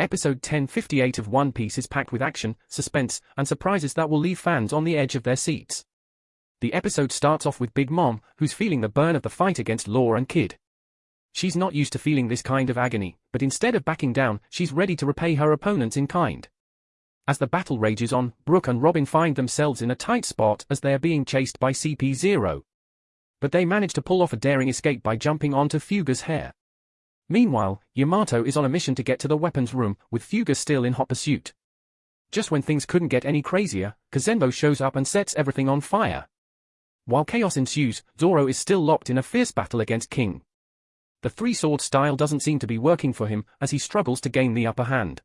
Episode 1058 of One Piece is packed with action, suspense, and surprises that will leave fans on the edge of their seats. The episode starts off with Big Mom, who's feeling the burn of the fight against Law and Kid. She's not used to feeling this kind of agony, but instead of backing down, she's ready to repay her opponents in kind. As the battle rages on, Brook and Robin find themselves in a tight spot as they are being chased by CP0. But they manage to pull off a daring escape by jumping onto Fuga's hair. Meanwhile, Yamato is on a mission to get to the weapons room, with Fuga still in hot pursuit. Just when things couldn't get any crazier, Kazenbo shows up and sets everything on fire. While chaos ensues, Zoro is still locked in a fierce battle against King. The three-sword style doesn't seem to be working for him, as he struggles to gain the upper hand.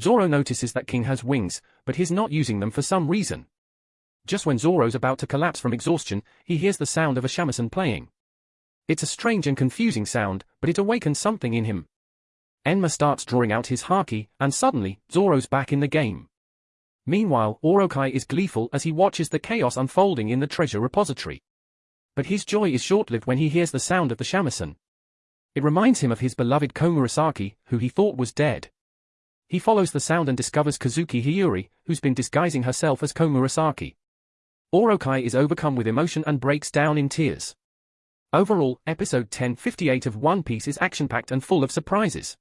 Zoro notices that King has wings, but he's not using them for some reason. Just when Zoro's about to collapse from exhaustion, he hears the sound of a shamisen playing. It's a strange and confusing sound, but it awakens something in him. Enma starts drawing out his haki, and suddenly, Zoro's back in the game. Meanwhile, Orochi is gleeful as he watches the chaos unfolding in the treasure repository. But his joy is short-lived when he hears the sound of the shamisen. It reminds him of his beloved Komurasaki, who he thought was dead. He follows the sound and discovers Kozuki Hiyori, who's been disguising herself as Komurasaki. Orochi is overcome with emotion and breaks down in tears. Overall, episode 1058 of One Piece is action-packed and full of surprises.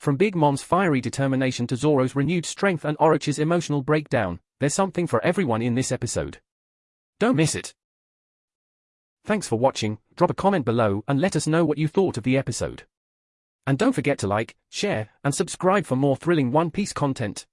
From Big Mom's fiery determination to Zoro's renewed strength and Orochi's emotional breakdown, there's something for everyone in this episode. Don't miss it. Thanks for watching, drop a comment below and let us know what you thought of the episode. And don't forget to like, share, and subscribe for more thrilling One Piece content.